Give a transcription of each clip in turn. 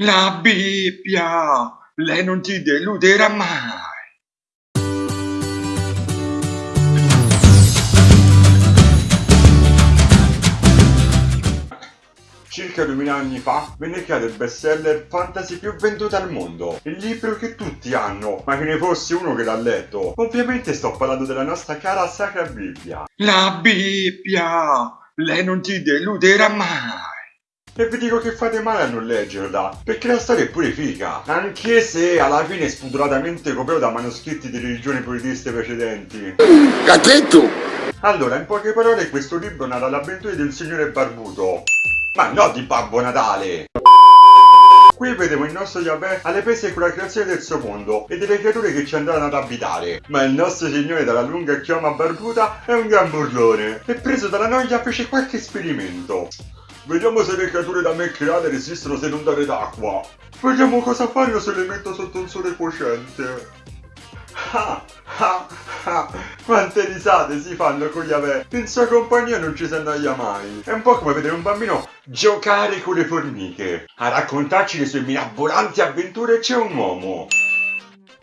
La Bibbia, lei non ti deluderà mai. Circa 2000 anni fa venne creato il bestseller fantasy più venduto al mondo, il libro che tutti hanno, ma che ne fosse uno che l'ha letto. Ovviamente sto parlando della nostra cara Sacra Bibbia. La Bibbia, lei non ti deluderà mai. E vi dico che fate male a non leggerla, perché la storia è pure figa, anche se alla fine è spudoratamente copiato da manoscritti di religioni politiste precedenti. Cachetto! Allora, in poche parole, questo libro narra l'avventura di un signore barbuto, ma no di Babbo Natale! Qui vedevo il nostro Yahweh alle prese con la creazione del suo mondo e delle creature che ci andranno ad abitare. Ma il nostro signore dalla lunga chioma barbuta è un gran burlone e preso dalla noia fece qualche esperimento. Vediamo se le creature da me create resistono se non dare d'acqua. Vediamo cosa fanno se le metto sotto un sole cocente. Ah, ah, ah. Quante risate si fanno con gli ave. In sua compagnia non ci si annoia mai. È un po' come vedere un bambino giocare con le formiche. A raccontarci le sue mirabolanti avventure c'è un uomo.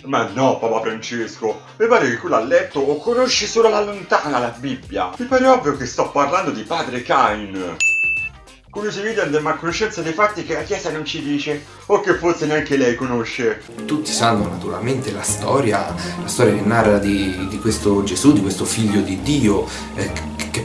Ma no, Papa Francesco, mi pare che quello a letto o conosci solo alla lontana la Bibbia. Mi pare ovvio che sto parlando di padre Cain. Curiosi video andiamo a conoscenza dei fatti che la Chiesa non ci dice, o che forse neanche lei conosce. Tutti sanno naturalmente la storia, la storia che narra di, di questo Gesù, di questo figlio di Dio, eh,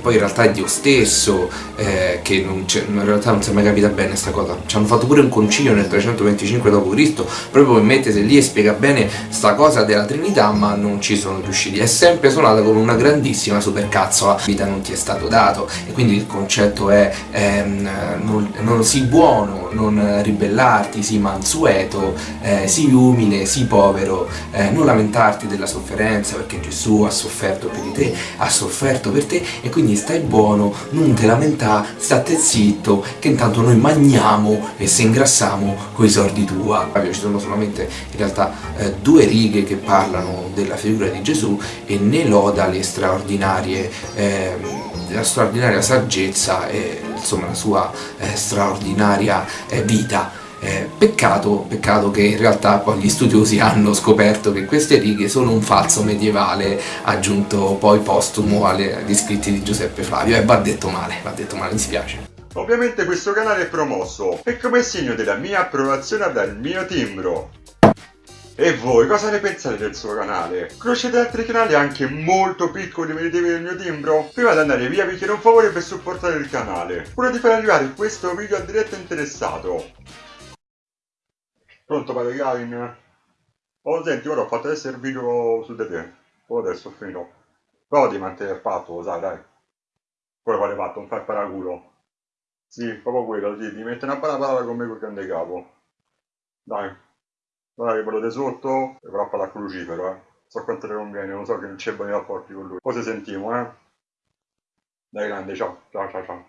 poi in realtà è Dio stesso, eh, che in realtà non si è mai capita bene questa cosa. Ci hanno fatto pure un concilio nel 325 d.C. proprio per mettersi lì e spiega bene sta cosa della Trinità, ma non ci sono riusciti. È sempre suonata con una grandissima supercazzola, la vita non ti è stato dato, e quindi il concetto è ehm, non, non sii buono, non ribellarti, sii mansueto, eh, sii umile, sii povero, eh, non lamentarti della sofferenza perché Gesù ha sofferto per te, ha sofferto per te e quindi stai buono, non te lamentare, state zitto, che intanto noi mangiamo e se ingrassiamo coi sordi tua. Ci sono solamente in realtà eh, due righe che parlano della figura di Gesù e ne loda le straordinarie eh, la straordinaria saggezza e insomma la sua eh, straordinaria eh, vita. Eh, peccato, peccato che in realtà poi gli studiosi hanno scoperto che queste righe sono un falso medievale aggiunto poi postumo agli scritti di Giuseppe Flavio e va detto male, va detto male, mi spiace. Ovviamente questo canale è promosso e come segno della mia approvazione il mio timbro. E voi cosa ne pensate del suo canale? Conoscete altri canali anche molto piccoli meritevoli del mio timbro? Prima di andare via vi chiedo un favore per supportare il canale. Quello di far arrivare questo video al diretto interessato. Pronto padre Gavin? Oh senti, ora ho fatto adesso il video su di te. Oh adesso finito. Però di mantenere fatto, lo sai dai. Quello quale fatto, non fai paraculo. Sì, proprio quello, sì, ti mette una parola con me col grande capo. Dai. Guarda che quello di sotto è proprio la crucifero, eh. So quanto le conviene, lo so che non c'è buoni rapporti con lui. Poi ci sentiamo, eh. Dai grande, ciao, ciao, ciao, ciao.